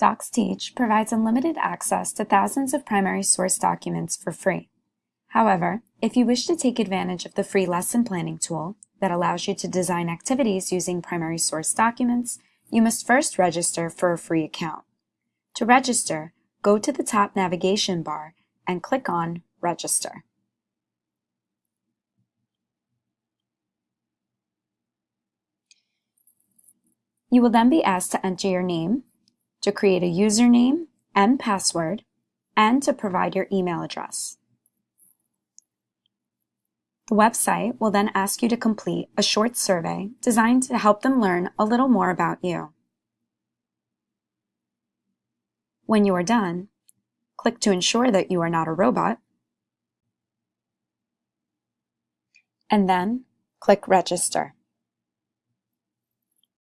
DocsTeach provides unlimited access to thousands of primary source documents for free. However, if you wish to take advantage of the free lesson planning tool that allows you to design activities using primary source documents, you must first register for a free account. To register, go to the top navigation bar and click on Register. You will then be asked to enter your name, to create a username and password, and to provide your email address. The website will then ask you to complete a short survey designed to help them learn a little more about you. When you are done, click to ensure that you are not a robot, and then click Register.